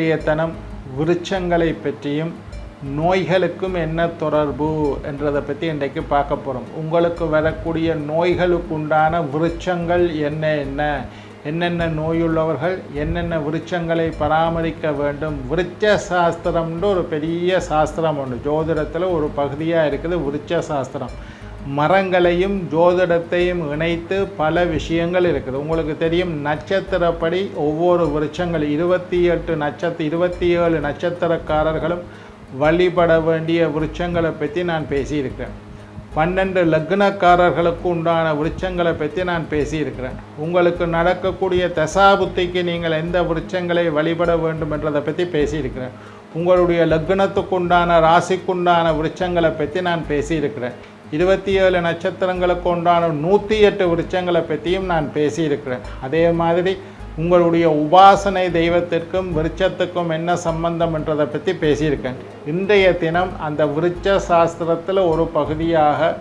இன்றைய விருட்சங்களை பற்றியும் நோய்களுக்கும் என்ன தொடர்பு என்றதை பற்றி இன்றைக்கு பார்க்க போகிறோம் உங்களுக்கு வரக்கூடிய நோய்களுக்கு உண்டான விருட்சங்கள் என்ன என்ன? என்னென்ன நோயுள்ளவர்கள் என்னென்ன விருட்சங்களை பராமரிக்க வேண்டும்? விருட்ச சாஸ்திரம்னு ஒரு பெரிய சாஸ்திரம் உண்டு ஜோதிடத்தில் ஒரு பகுதியாக இருக்குது விருட்ச சாஸ்திரம் மரங்களையும் ஜோதிடத்தையும் இணைத்து பல விஷயங்கள் இருக்குது. உங்களுக்கு தெரியும் நட்சத்திரப்படி ஒவ்வொரு விருட்சங்கள் இருபத்தி எட்டு நட்சத்திர இருபத்தி ஏழு நட்சத்திரக்காரர்களும் வழிபட வேண்டிய விருட்சங்களை பற்றி நான் பேசியிருக்கிறேன். பன்னெண்டு லக்னக்காரர்களுக்கு உண்டான விருட்சங்களை பற்றி நான் பேசியிருக்கிறேன். உங்களுக்கு நடக்கக்கூடிய தசாபுத்திக்கு நீங்கள் எந்த விருட்சங்களை வழிபட வேண்டும் என்றதை பற்றி பேசியிருக்கிறேன். உங்களுடைய லக்னத்துக்கு உண்டான ராசிக்குண்டான விருட்சங்களை பற்றி நான் பேசியிருக்கிறேன். இருபத்தி ஏழு நட்சத்திரங்களுக்கு உண்டான நூற்றி எட்டு விருட்சங்களை பற்றியும் நான் பேசியிருக்கிறேன். அதே மாதிரி உங்களுடைய உபாசனை தெய்வத்திற்கும் விருட்சத்துக்கும் என்ன சம்பந்தம் என்றதை பற்றி பேசியிருக்கேன். இன்றைய தினம் அந்த விருட்ச சாஸ்திரத்தில் ஒரு பகுதியாக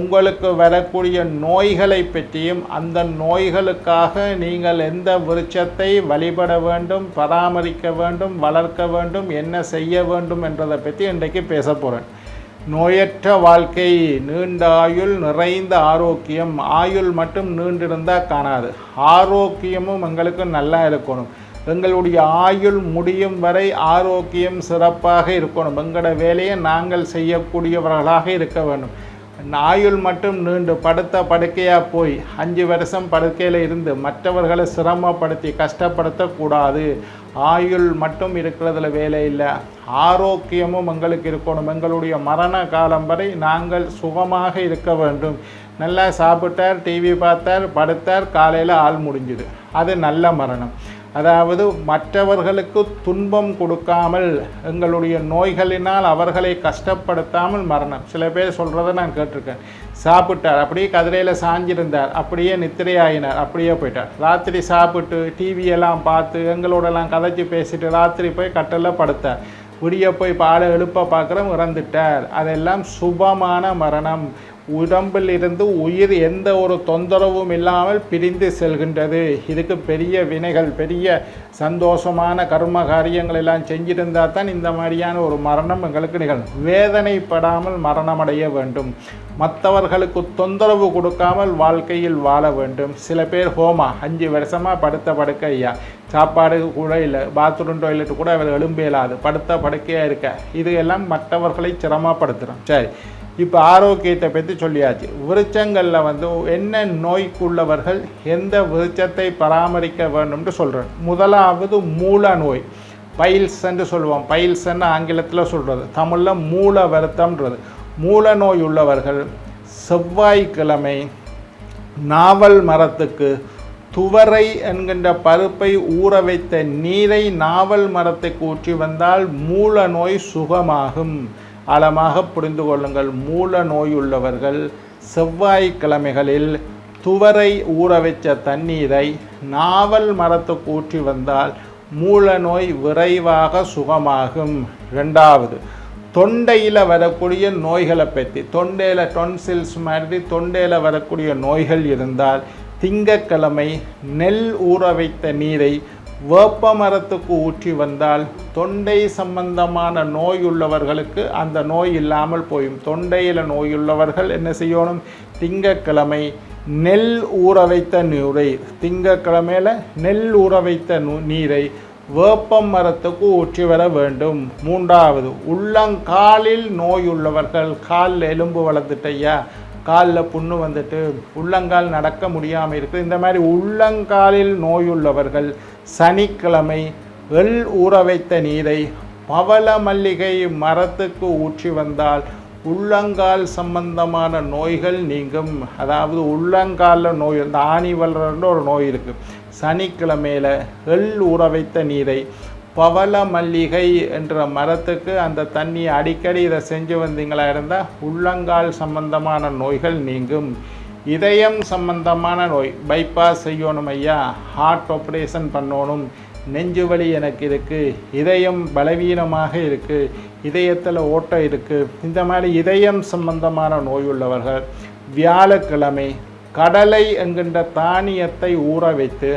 உங்களுக்கு வரக்கூடிய நோய்களை பற்றியும் அந்த நோய்களுக்காக நீங்கள் எந்த விருட்சத்தை வழிபட வேண்டும் பராமரிக்க வேண்டும் வளர்க்க வேண்டும் என்ன செய்ய வேண்டும் என்றதை பற்றி இன்றைக்கு பேச போகிறேன் நோயற்ற வாழ்க்கை நீண்ட ஆயுள் நிறைந்த ஆரோக்கியம். ஆயுள் மட்டும் நீண்டிருந்தால் காணாது. ஆரோக்கியமும் எங்களுக்கு நல்லா இருக்கணும். எங்களுடைய ஆயுள் முடியும் வரை ஆரோக்கியம் சிறப்பாக இருக்கணும். எங்களோட வேலையை நாங்கள் செய்யக்கூடியவர்களாக இருக்க வேண்டும். ஆயுள் மட்டும் நீண்டு படுத்த படுக்கையாக போய் அஞ்சு வருஷம் படுக்கையில் இருந்து மற்றவர்களை சிரமப்படுத்தி கஷ்டப்படுத்தக்கூடாது. ஆயுள் மட்டும் இருக்கிறதுல வேலை இல்லை. ஆரோக்கியமும் எங்களுக்கு இருக்கணும். எங்களுடைய மரண காலம் வரை நாங்கள் சுகமாக இருக்க வேண்டும். நல்லா சாப்பிட்டார் டிவி பார்த்தார் படுத்தார் காலையில் ஆள் முடிஞ்சுது. அது நல்ல மரணம். அதாவது மற்றவர்களுக்கு துன்பம் கொடுக்காமல் எங்களுடைய நோய்களினால் அவர்களை கஷ்டப்படுத்தாமல் மரணம். சில பேர் சொல்கிறத நான் கேட்டிருக்கேன். சாப்பிட்டார் அப்படியே கதிரையில் சாஞ்சிருந்தார் அப்படியே நித்திரையாயினார் அப்படியே போயிட்டார். ராத்திரி சாப்பிட்டு டிவியெல்லாம் பார்த்து எங்களோடலாம் கதைச்சி பேசிட்டு ராத்திரி போய் கட்டலில் படுத்தார். விடிய போய் பாலை எழுப்ப பார்க்குறோம் இறந்துட்டார். அதெல்லாம் சுபமான மரணம். உடம்பில் இருந்து உயிர் எந்த ஒரு தொந்தரவும் இல்லாமல் பிரிந்து செல்கின்றது. இதுக்கு பெரிய வினைகள் பெரிய சந்தோஷமான கர்ம காரியங்கள் எல்லாம் செஞ்சிருந்தால் தான் இந்த மாதிரியான ஒரு மரணம் எங்களுக்கு நிகழும். வேதனைப்படாமல் மரணமடைய வேண்டும். மற்றவர்களுக்கு தொந்தரவு கொடுக்காமல் வாழ்க்கையில் வாழ வேண்டும். சில பேர் ஹோமா அஞ்சு வருஷமாக படுத்த படுக்க ஐயா சாப்பாடு கூட இல்லை பாத்ரூம் டாய்லெட் கூட அவர் எழும்பு இயலாது படுத்த படுக்கையாக இருக்க. இது எல்லாம் மற்றவர்களை சிரமப்படுத்துகிறோம் சரி. இப்போ ஆரோக்கியத்தை பற்றி சொல்லியாச்சு. விருச்சங்களில் வந்து என்ன நோய்க்குள்ளவர்கள் எந்த விருச்சத்தை பராமரிக்க வேண்டும்னு சொல்கிறேன் முதலாவது மூல நோய். பைல்ஸ்ன்னு சொல்லுவோம். பைல்ஸ்ன்னு ஆங்கிலத்தில் சொல்கிறது தமிழில் மூல வருத்தம்ன்றது. மூல நோய் உள்ளவர்கள் செவ்வாய்க்கிழமை நாவல் மரத்துக்கு துவரை என்கின்ற பருப்பை ஊற வைத்த நீரை நாவல் மரத்தை கூற்றி வந்தால் மூல நோய் சுகமாகும். ஆழமாக புரிந்து கொள்ளுங்கள். மூல நோய் உள்ளவர்கள் செவ்வாய்க்கிழமைகளில் துவரை ஊற வச்ச தண்ணீரை நாவல் மரத்துக்கு ஊற்றி வந்தால் மூல நோய் விரைவாக சுகமாகும். ரெண்டாவது தொண்டையில் வரக்கூடிய நோய்களை பற்றி தொண்டையில் டொன்சில்ஸ் மாதிரி தொண்டையில் வரக்கூடிய நோய்கள் இருந்தால் திங்கக்கிழமை நெல் ஊற வைத்த நீரை வேப்ப மரத்துக்கு ஊற்றி வந்தால் தொண்டை சம்பந்தமான நோய் உள்ளவர்களுக்கு அந்த நோய் இல்லாமல் போயும். தொண்டையில் நோயுள்ளவர்கள் என்ன செய்யணும்? திங்கக்கிழமை நெல் ஊற வைத்த நீரை திங்கக்கிழமையில் நெல் ஊற வைத்த நீரை வேப்பம் மரத்துக்கு ஊற்றி வர வேண்டும். மூன்றாவது உள்ளங்காலில் நோய் உள்ளவர்கள் காலில் எலும்பு வளர்ந்துட்டையா காலில் புண்ணு வந்துட்டு உள்ளங்கால் நடக்க முடியாமல் இருக்குது. இந்த மாதிரி உள்ளங்காலில் நோயுள்ளவர்கள் சனிக்கிழமை எள் ஊற வைத்த நீரை பவள மல்லிகை மரத்துக்கு ஊற்றி வந்தால் உள்ளங்கால் சம்பந்தமான நோய்கள் நீங்கும். அதாவது உள்ளங்காலில் நோய் இந்த ஆணி வளர்கிற ஒரு நோய் இருக்குது சனிக்கிழமையில் எள் ஊற வைத்த நீரை பவள மல்லிகை என்ற மரத்துக்கு அந்த தண்ணியை அடிக்கடி இதை செஞ்சு வந்தீங்களா? இருந்தால் உள்ளங்கால் சம்பந்தமான நோய்கள் நீங்கும். இதயம் சம்பந்தமான நோய். பைபாஸ் செய்யணும் ஐயா. ஹார்ட் ஆப்ரேஷன் பண்ணணும். நெஞ்சு வலி எனக்கு இருக்குது இதயம் பலவீனமாக இருக்குது இதயத்தில் ஓட்டம் இருக்குது இந்த மாதிரி இதயம் சம்பந்தமான நோய் உள்ளவர்கள் வியாழக்கிழமை கடலை என்கின்ற தானியத்தை ஊற வைத்து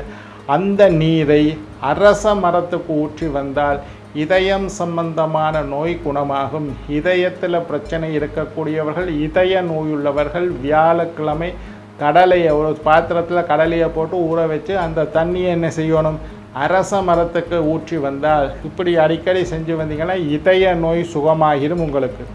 அந்த நீரை அரச மரத்துக்கு ஊற்றி வந்தால் இதயம் சம்பந்தமான நோய் குணமாகும். இதயத்தில் பிரச்சனை இருக்கக்கூடியவர்கள் இதய நோயுள்ளவர்கள் வியாழக்கிழமை கடலையை ஒரு பாத்திரத்தில் கடலையை போட்டு ஊற வச்சு அந்த தண்ணியை என்ன செய்யணும்? அரச மரத்துக்கு ஊற்றி வந்தால் இப்படி அடிக்கடி செஞ்சு வந்தீங்கன்னா இதய நோய் சுகமாகிடும் உங்களுக்கு.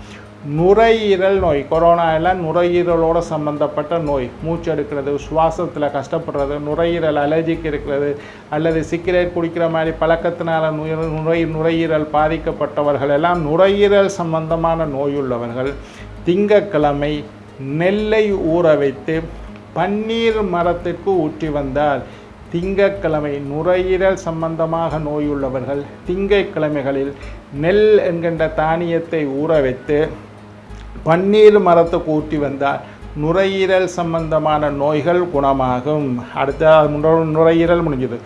நுரையீரல் நோய் கொரோனா எல்லாம் நுரையீரலோட சம்பந்தப்பட்ட நோய் மூச்சு எடுக்கிறது சுவாசத்தில் கஷ்டப்படுறது நுரையீரல் அலர்ஜிக்கு இருக்கிறது அல்லது சிகரெட் குடிக்கிற மாதிரி பழக்கத்தினால நுரை நுரையீரல் பாதிக்கப்பட்டவர்கள் எல்லாம் நுரையீரல் சம்பந்தமான நோயுள்ளவர்கள் திங்கக்கிழமை நெல்லை ஊற வைத்து பன்னீர் மரத்திற்கு ஊற்றி வந்தால் திங்கக்கிழமை நுரையீரல் சம்பந்தமாக நோயுள்ளவர்கள் திங்கக்கிழமைகளில் நெல் என்கின்ற தானியத்தை ஊற வைத்து பன்னீர் மரத்துக்கு கூட்டி வந்தால் நுரையீரல் சம்பந்தமான நோய்கள் குணமாகும். அடுத்த நுரையீரல் முடிஞ்சது.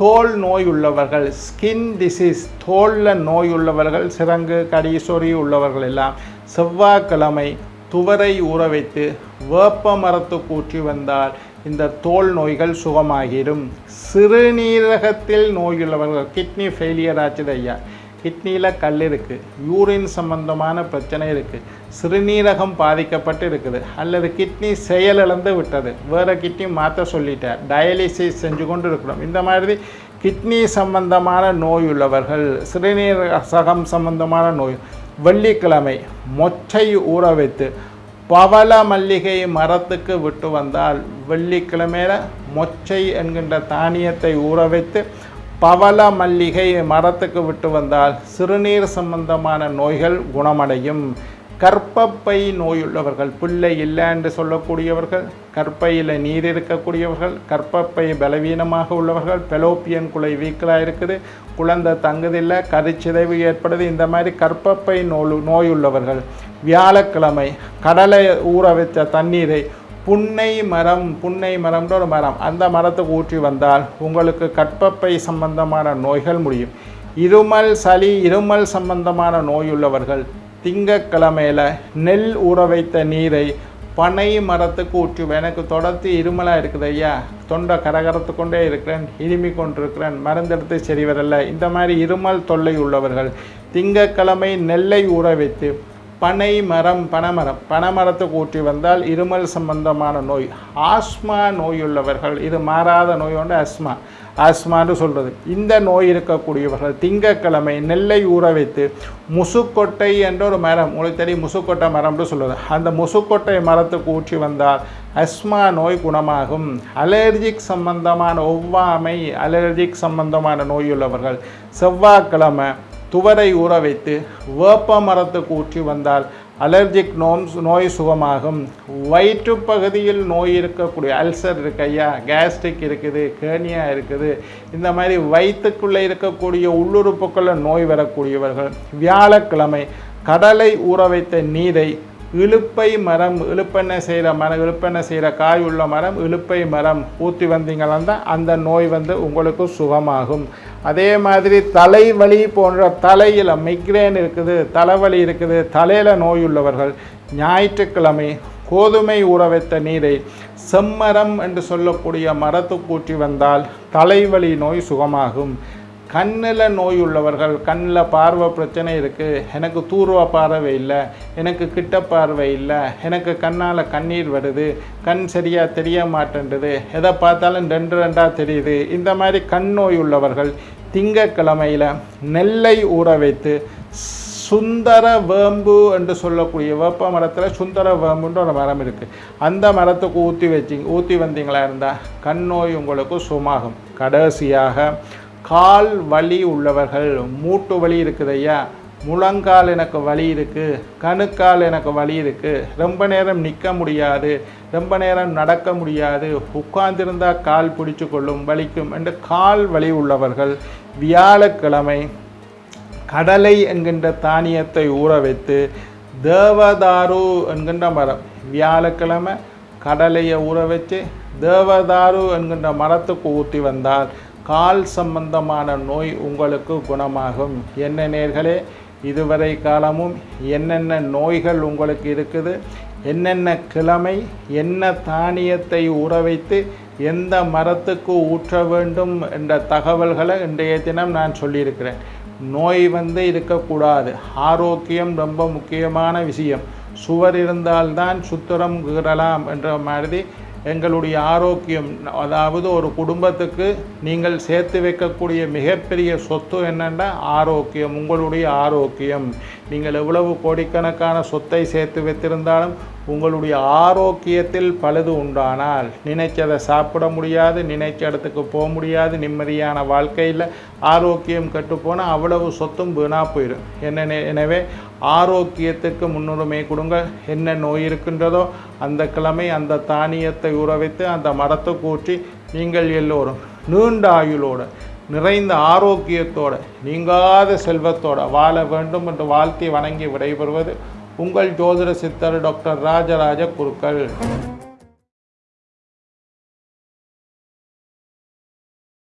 தோல் நோய் உள்ளவர்கள் ஸ்கின் டிசீஸ் தோலில் நோய் உள்ளவர்கள் சிரங்கு கடி சொறி உள்ளவர்கள் எல்லாம் செவ்வாய்க்கிழமை துவரை ஊற வைத்து வேப்ப மரத்துக்கு கூற்றி வந்தால் இந்த தோல் நோய்கள் சுகமாகிடும். சிறுநீரகத்தில் நோயுள்ளவர்கள் கிட்னி ஃபெயிலியர் ஆச்சுது ஐயா கிட்னியில் கல் இருக்குது யூரின் சம்பந்தமான பிரச்சனை இருக்குது சிறுநீரகம் பாதிக்கப்பட்டு இருக்குது அல்லது கிட்னி செயலிழந்து விட்டது வேறு கிட்னி மாற்ற சொல்லிட்டார் டயாலிசிஸ் செஞ்சு கொண்டு இருக்கிறோம் இந்த மாதிரி கிட்னி சம்பந்தமான நோய் உள்ளவர்கள் சிறுநீரகம் சம்பந்தமான நோய் வெள்ளிக்கிழமை மொச்சை ஊற வைத்து பவள மல்லிகை மரத்துக்கு விட்டு வந்தால் வெள்ளிக்கிழமையில மொச்சை என்கின்ற தானியத்தை ஊற வைத்து பவள மல்லிகை மரத்துக்கு விட்டு வந்தால் சிறுநீர் சம்பந்தமான நோய்கள் குணமடையும். கற்பப்பை நோயுள்ளவர்கள் பிள்ளை இல்லை என்று சொல்லக்கூடியவர்கள் கற்பையில் நீர் இருக்கக்கூடியவர்கள் கற்பப்பை பலவீனமாக உள்ளவர்கள் பெலோப்பியன் குலை வீக்கலாக இருக்குது குழந்தை தங்குதில்லை கருச்சிதைவு ஏற்படுது இந்த மாதிரி கற்பப்பை நோய் நோயுள்ளவர்கள் வியாழக்கிழமை கடலை ஊற வச்ச தண்ணீரை புன்னை மரம் புன்னை மரம்ன்ற ஒரு மரம். அந்த மரத்துக்கு ஊற்றி வந்தால் உங்களுக்கு கற்பப்பை சம்பந்தமான நோய்கள் முடியும். இருமல் சளி இருமல் சம்பந்தமான நோயுள்ளவர்கள் திங்கக்கிழமையில் நெல் ஊற வைத்த நீரை பனை மரத்துக்கு ஊற்றி எனக்கு தொடர்ந்து இருமலாக இருக்குது ஐயா. தொண்டை கரகரத்து கொண்டே இருக்கிறேன் இருமி கொண்டிருக்கிறேன் மருந்தெடுத்து சரி வரல இந்த மாதிரி இருமல் தொல்லை உள்ளவர்கள் திங்கக்கிழமை நெல்லை ஊற வைத்து பனை மரம் பனைமரம் பனைமரத்தை கூட்டி வந்தால் இருமல் சம்பந்தமான நோய் ஆஸ்மா நோயுள்ளவர்கள் இது மாறாத நோயோண்டு அஸ்மா ஆஸ்மான்னு சொல்கிறது இந்த நோய் இருக்கக்கூடியவர்கள் திங்கக்கிழமை நெல்லை ஊற வைத்து முசுக்கொட்டை என்ற ஒரு மரம் உங்களுக்கு தெரியும் முசுக்கொட்டை மரம்னு சொல்லுவது அந்த முசுக்கொட்டை மரத்துக்கு ஊற்றி வந்தால் அஸ்மா நோய் குணமாகும். அலர்ஜிக் சம்பந்தமான ஒவ்வாமை அலர்ஜிக் சம்பந்தமான நோயுள்ளவர்கள் செவ்வாய்க்கிழமை துவரை ஊற வைத்து வேப்ப மரத்துக்கு ஊற்றி வந்தால் அலர்ஜிக் நோம்ஸ் நோய் சுகமாகும். வயிற்று பகுதியில் நோய் இருக்கக்கூடிய அல்சர் இருக்கு ஐயா கேஸ்ட்ரிக் இருக்குது கேர்னியா இருக்குது. இந்த மாதிரி வயிற்றுக்குள்ளே இருக்கக்கூடிய உள்ளுறுப்புக்களில் நோய் வரக்கூடியவர்கள் வியாழக்கிழமை கடலை ஊற வைத்த நீரை இழுப்பை மரம் இழுப்பெண்ணெய் செய்கிற மரம் இழுப்பெண்ணெய் செய்கிற காய் உள்ள மரம் இழுப்பை மரம் ஊற்றி வந்தீங்கன்னா அந்த நோய் வந்து உங்களுக்கு சுகமாகும். அதே மாதிரி தலைவலி போன்ற தலையில் மைக்ரேன் இருக்குது தலைவலி இருக்குது தலையில் நோய் உள்ளவர்கள் ஞாயிற்றுக்கிழமை கோதுமை ஊற வைத்த நீரை செம்மரம் என்று சொல்லக்கூடிய மரத்துக்கு ஊற்றி வந்தால் தலைவலி நோய் சுகமாகும். கண்ணில் நோய் உள்ளவர்கள் கண்ணில் பார்வை பிரச்சனை இருக்குது எனக்கு தூர்வ பார்வை இல்லை எனக்கு கிட்ட பார்வை இல்லை எனக்கு கண்ணால் கண்ணீர் வருது கண் சரியாக தெரிய மாட்டேன்றது எதை பார்த்தாலும் ரெண்டு ரெண்டாக தெரியுது. இந்த மாதிரி கண் நோய் உள்ளவர்கள் திங்கக்கிழமையில் நெல்லை ஊற வைத்து சுந்தர வேம்பு என்று சொல்லக்கூடிய வேப்ப மரத்தில் சுந்தர வேம்புன்ற ஒரு மரம் இருக்குது அந்த மரத்துக்கு ஊற்றி வச்சிங்க ஊற்றி வந்தீங்களா இருந்தால் கண் நோய் உங்களுக்கு சுமாகும் கடைசியாக கால் வலி உள்ளவர்கள் மூட்டு வலி இருக்குது ஐயா. முழங்கால் எனக்கு வலி இருக்குது கணுக்கால் எனக்கு வலி இருக்குது ரொம்ப நேரம் நிற்க முடியாது ரொம்ப நேரம் நடக்க முடியாது. உட்கார்ந்திருந்தா கால் பிடிச்சு கொள்ளும் வலிக்கும் என்று கால் வலி உள்ளவர்கள் வியாழக்கிழமை கடலை என்கின்ற தானியத்தை ஊற வைத்து தேவதாரு என்கின்ற மரம் வியாழக்கிழமை கடலையை ஊற வச்சு தேவதாரு என்கின்ற மரத்துக்கு ஊற்றி வந்தால் கால் சம்பந்தமான நோய் உங்களுக்கு குணமாகும். என்ன நேர்களே இதுவரை காலமும் என்னென்ன நோய்கள் உங்களுக்கு இருக்குது என்னென்ன கிழமை என்ன தானியத்தை ஊற வைத்து எந்த மரத்துக்கு ஊற்ற வேண்டும் என்ற தகவல்களை இன்றைய தினம் நான் சொல்லியிருக்கிறேன். நோய் வந்து இருக்கக்கூடாது. ஆரோக்கியம் ரொம்ப முக்கியமான விஷயம். சுவர் இருந்தால்தான் சுத்திரம் கீறலாம் என்ற மாதிரி எங்களுடைய ஆரோக்கியம் அதாவது ஒரு குடும்பத்துக்கு நீங்கள் சேர்த்து வைக்கக்கூடிய மிகப்பெரிய சொத்து என்னென்னா ஆரோக்கியம் உங்களுடைய ஆரோக்கியம். நீங்கள் எவ்வளவு கோடிக்கணக்கான சொத்தை சேர்த்து வைத்திருந்தாலும் உங்களுடைய ஆரோக்கியத்தில் பழுது உண்டானால் நினைச்சதை சாப்பிட முடியாது நினைச்ச இடத்துக்கு போக முடியாது நிம்மதியான வாழ்க்கையில் ஆரோக்கியம் கெட்டுப்போனால் அவ்வளவு சொத்தும் வீணாக போயிடும் என்ன எனவே ஆரோக்கியத்துக்கு முன்னுரிமை கொடுங்க. என்ன நோய் இருக்கின்றதோ அந்த கிழமை அந்த தானியத்தை உறவைத்து அந்த மரத்தை கூற்றி நீங்கள் எல்லோரும் நீண்ட ஆயுளோடு நிறைந்த ஆரோக்கியத்தோட நீங்காத செல்வத்தோட வாழ வேண்டும் என்று வாழ்த்தி வணங்கி விடைபெறுவது உங்கள் ஜோதிட சித்தர் டாக்டர் ராஜராஜ குருக்கள்.